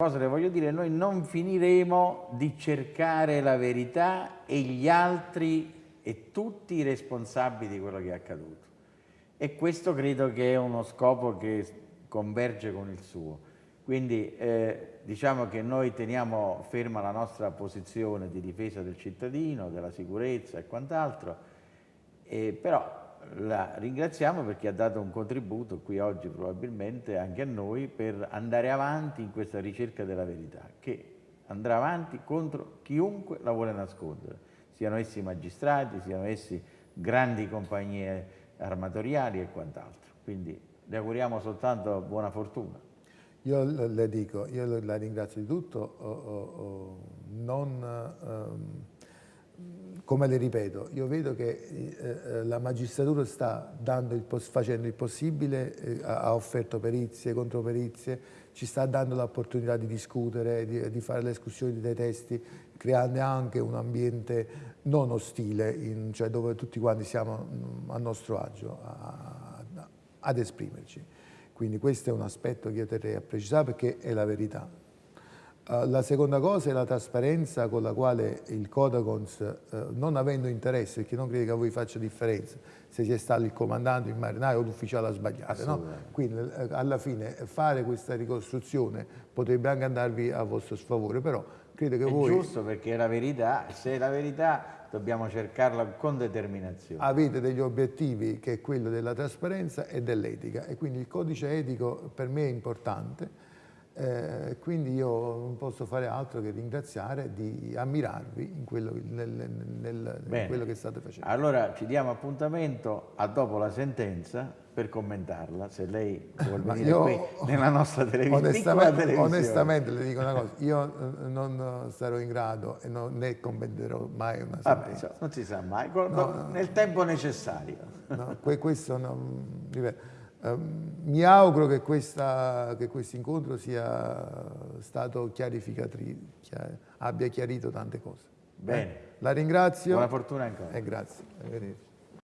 cosa le voglio dire, noi non finiremo di cercare la verità e gli altri e tutti i responsabili di quello che è accaduto. E questo credo che è uno scopo che converge con il suo. Quindi eh, diciamo che noi teniamo ferma la nostra posizione di difesa del cittadino, della sicurezza e quant'altro, eh, però la ringraziamo perché ha dato un contributo qui oggi probabilmente anche a noi per andare avanti in questa ricerca della verità, che andrà avanti contro chiunque la vuole nascondere, siano essi magistrati, siano essi grandi compagnie armatoriali e quant'altro. Quindi le auguriamo soltanto buona fortuna. Io le dico, io la ringrazio di tutto, oh, oh, oh, non... Um, come le ripeto, io vedo che eh, eh la magistratura sta il, facendo il possibile, eh, ha offerto perizie, controperizie, ci sta dando l'opportunità di discutere, di, di fare le escursioni dei testi, creando anche un ambiente non ostile, in, cioè dove tutti quanti siamo mm, a nostro agio a, a, ad esprimerci. Quindi questo è un aspetto che io terrei a precisare perché è la verità. Uh, la seconda cosa è la trasparenza con la quale il Codacons, uh, non avendo interesse, perché non credo che a voi faccia differenza, se sia stato il comandante, il marinaio o l'ufficiale a sbagliare, no? quindi uh, alla fine fare questa ricostruzione potrebbe anche andarvi a vostro sfavore, però credo che è voi... È giusto perché è la verità, se è la verità dobbiamo cercarla con determinazione. Avete degli obiettivi che è quello della trasparenza e dell'etica e quindi il codice etico per me è importante eh, quindi io non posso fare altro che ringraziare di ammirarvi in quello, nel, nel, in quello, che state facendo. Allora ci diamo appuntamento a dopo la sentenza per commentarla, se lei vuole venire io, qui nella nostra televisione. Onestamente, onestamente, le dico una cosa, io eh, non sarò in grado e non, ne commenterò mai una sentenza. Vabbè, non si sa mai, no, no, nel tempo necessario. No, questo non, ripeto, Ehm, mi auguro che, questa, che questo incontro sia stato chiarificativo, abbia chiarito tante cose. Bene. La ringrazio. Buona fortuna ancora. E grazie.